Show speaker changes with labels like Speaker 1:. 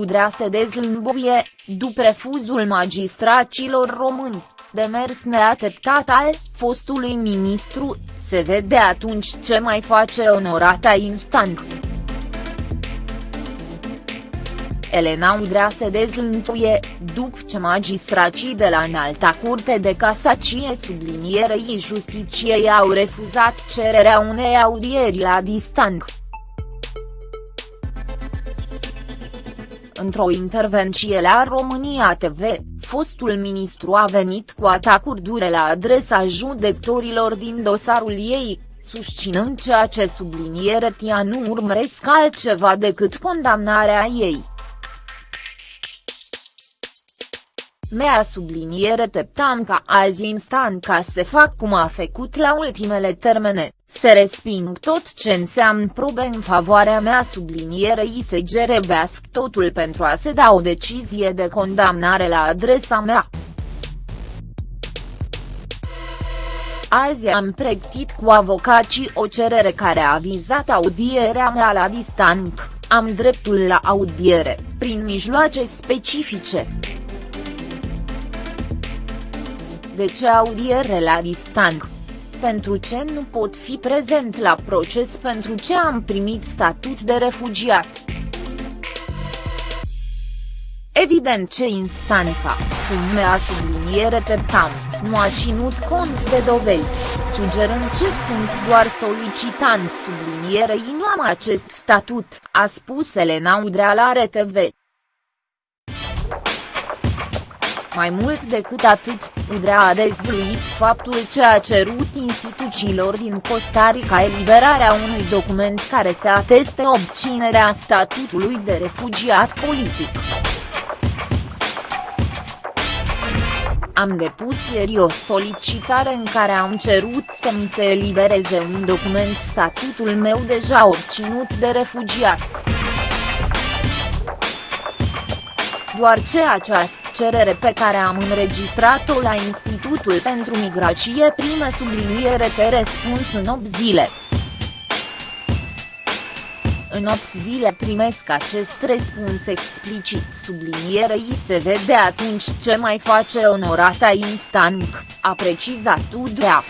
Speaker 1: Udrea se dezlâmbuie, după refuzul magistracilor români, de mers neateptat al fostului ministru, se vede atunci ce mai face onorata instant. Elena Udrea se dezlântuie, după ce magistracii de la Înalta Curte de Casacie sublinierei Justiciei au refuzat cererea unei audieri la distanță. Într-o intervenție la România TV, fostul ministru a venit cu atacuri dure la adresa judecătorilor din dosarul ei, susținând ceea ce subliniere tia nu urmăresc altceva decât condamnarea ei. Mea subliniere teptam ca azi instant ca să fac cum a făcut la ultimele termene, se resping tot ce înseamnă probe în favoarea mea sublinierei se gerebească totul pentru a se da o decizie de condamnare la adresa mea. Azi am pregătit cu avocații o cerere care a vizat audierea mea la distanță, am dreptul la audiere, prin mijloace specifice. De ce audiere la distanță? Pentru ce nu pot fi prezent la proces pentru ce am primit statut de refugiat? Evident ce instanța, cum mea subliniere tam, nu a ținut cont de dovezi, sugerând ce sunt doar solicitant sublinierei nu am acest statut, a spus Elena Udrea la RTV. Mai mult decât atât, Udrea a dezvăluit faptul ce a cerut instituțiilor din Costa Rica eliberarea unui document care să ateste obținerea statutului de refugiat politic. Am depus ieri o solicitare în care am cerut să mi se elibereze un document statutul meu deja obținut de refugiat. Doar ce această cerere pe care am înregistrat-o la Institutul pentru Migrație prime subliniere te răspuns în 8 zile. În 8 zile primesc acest răspuns explicit sublinierei se vede atunci ce mai face onorata instant, a precizat Udrea.